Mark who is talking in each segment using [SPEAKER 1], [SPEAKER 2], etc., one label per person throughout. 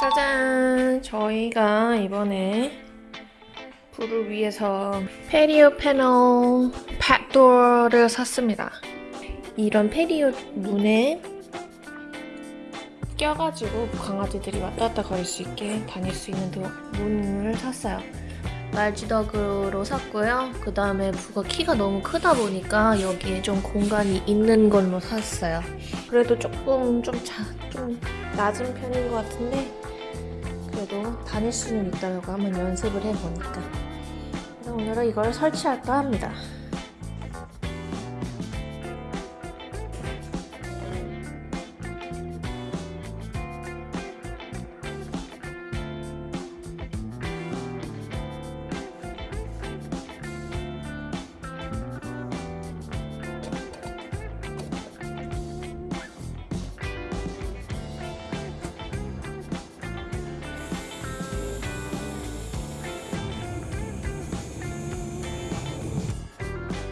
[SPEAKER 1] 짜잔! 저희가 이번에 불을 위해서 페리오 패널 팟도어를 샀습니다. 이런 페리오 문에 껴가지고 강아지들이 왔다 갔다 걸릴 수 있게 다닐 수 있는 문을 샀어요. 말지덕으로 샀고요. 그 다음에 부가 키가 너무 크다 보니까 여기에 좀 공간이 있는 걸로 샀어요. 그래도 조금 좀, 자, 좀 낮은 편인 것 같은데 그래도 다닐 수는 있다고 한번 연습을 해보니까 오늘은 이걸 설치할까 합니다.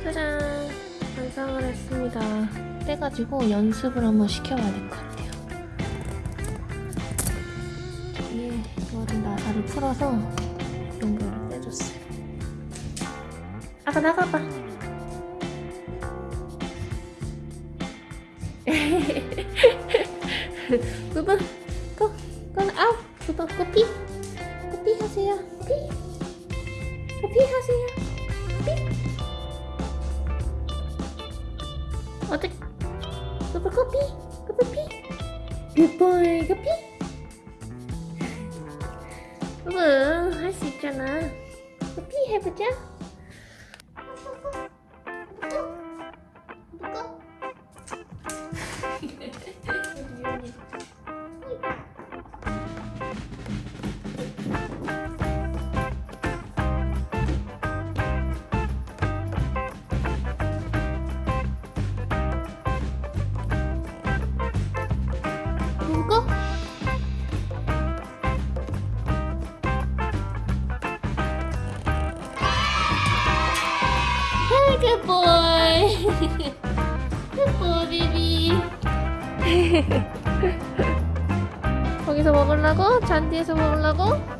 [SPEAKER 1] 짜잔! 완성을 했습니다. 떼가지고 연습을 한번 시켜봐야 될 것 같아요. 뒤에 이거를 나사를 풀어서 연결을 떼줬어요. 아가 나가봐. 부부, 고, 고, 아우, 부부, 고피, 고피 하세요. 피, 고피 하세요. 피? 커피? 부부 할수 있잖아 커피 해보자 good boy. good boy, baby. 거기서 먹으려고? 잔디에서 먹으려고?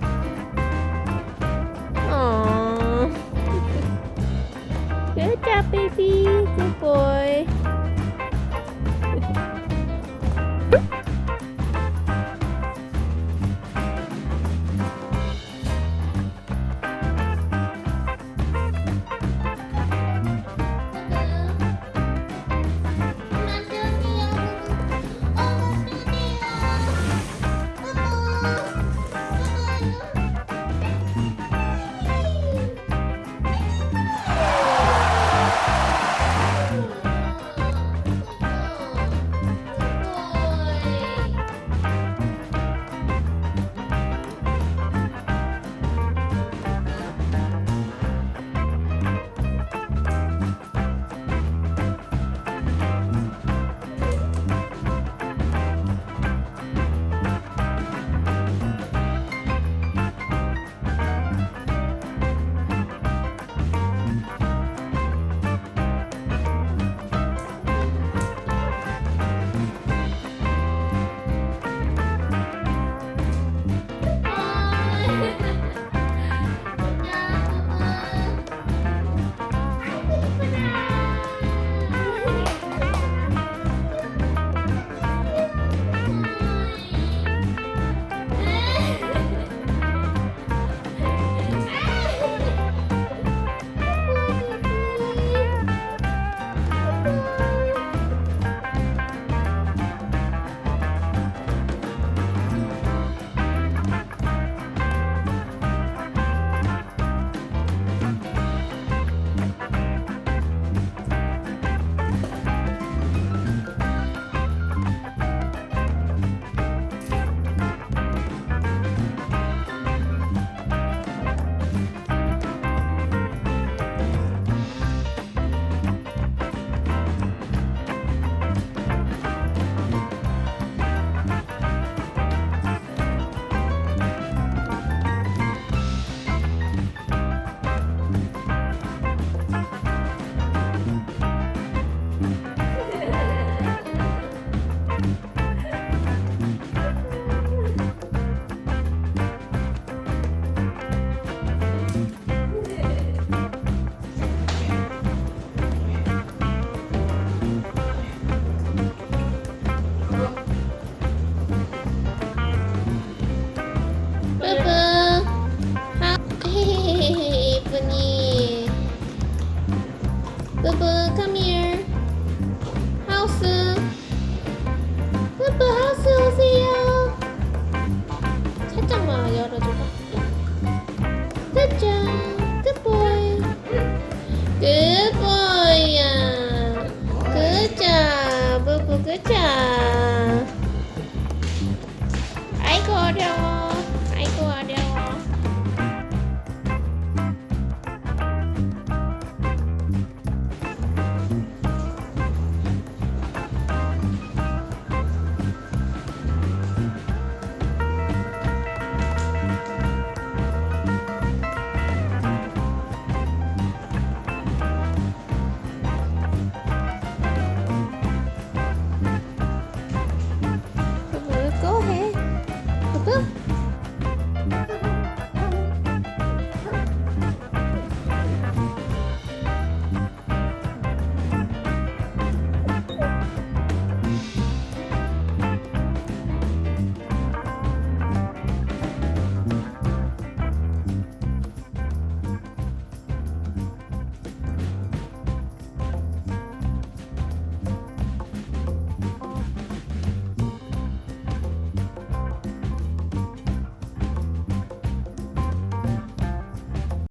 [SPEAKER 1] Georgia.